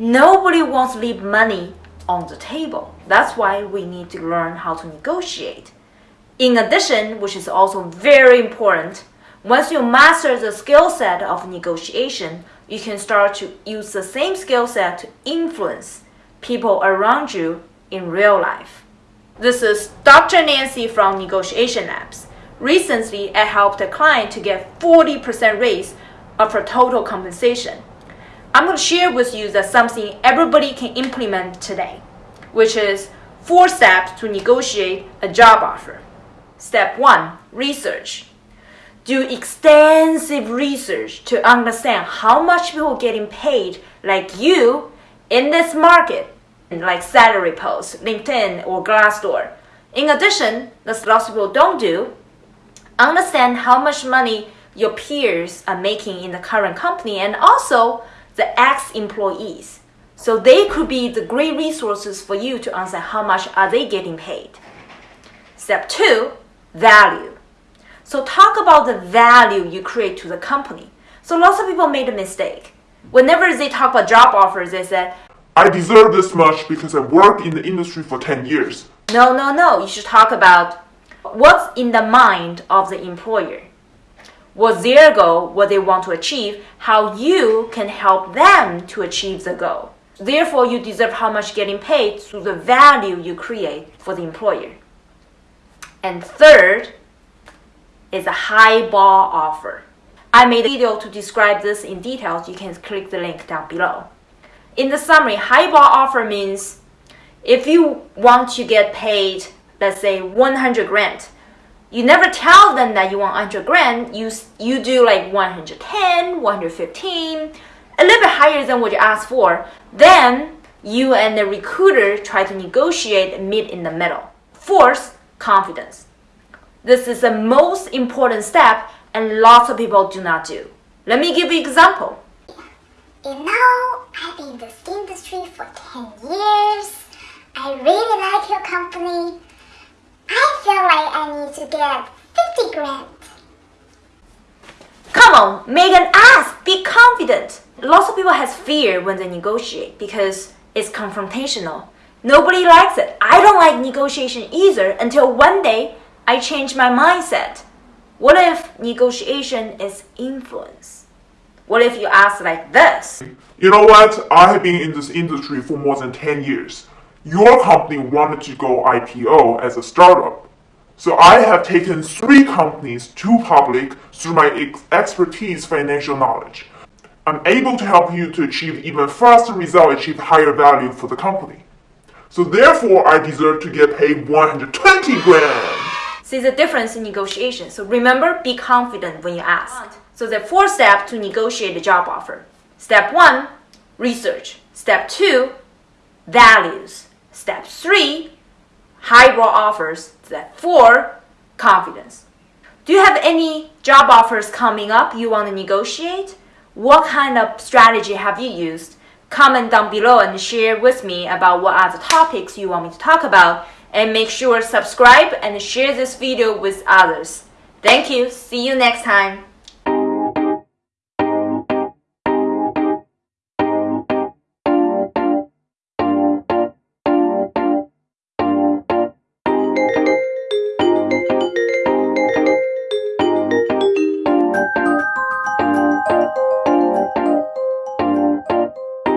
Nobody wants to leave money on the table. That's why we need to learn how to negotiate. In addition, which is also very important, once you master the skill set of negotiation, you can start to use the same skill set to influence people around you in real life. This is Dr. Nancy from Negotiation Labs. Recently, I helped a client to get 40% raise of her total compensation. I'm going to share with you that something everybody can implement today, which is four steps to negotiate a job offer. Step one, research. Do extensive research to understand how much people getting paid like you in this market, like salary posts, LinkedIn, or Glassdoor. In addition, that lots of people don't do, understand how much money your peers are making in the current company and also the ex-employees. So they could be the great resources for you to understand how much are they getting paid. Step two, value. So talk about the value you create to the company. So lots of people made a mistake. Whenever they talk about job offers, they said, I deserve this much because I worked in the industry for 10 years. no, no, no. You should talk about what's in the mind of the employer. What's their goal, what they want to achieve, how you can help them to achieve the goal. Therefore, you deserve how much getting paid through the value you create for the employer. And third is a high bar offer. I made a video to describe this in details. You can click the link down below. In the summary, high bar offer means if you want to get paid, let's say 100 grand, you never tell them that you want 100 grand. You you do like 110, 115, a little bit higher than what you asked for. Then you and the recruiter try to negotiate meet in the middle. Fourth, confidence. This is the most important step and lots of people do not do. Let me give you an example. You know, I've been in this industry for 10 years. I really like your company. I feel like I need to get 50 grand. Come on, make an ask. Be confident. Lots of people has fear when they negotiate because it's confrontational. Nobody likes it. I don't like negotiation either until one day I change my mindset. What if negotiation is influence? What if you ask like this? You know what? I have been in this industry for more than 10 years. Your company wanted to go IPO as a startup. So I have taken three companies to public through my ex- expertise financial knowledge. I'm able to help you to achieve even faster results, achieve higher value for the company. So therefore, I deserve to get paid 120 grand. See the difference in negotiation. So remember, be confident when you ask. So the four steps to negotiate a job offer. Step one, research. Step two, values. Step three, high bar offers. Four, confidence. Do you have any job offers coming up you want to negotiate? What kind of strategy have you used? Comment down below and share with me about what are the topics you want me to talk about. And make sure subscribe and share this video with others. Thank you. See you next time.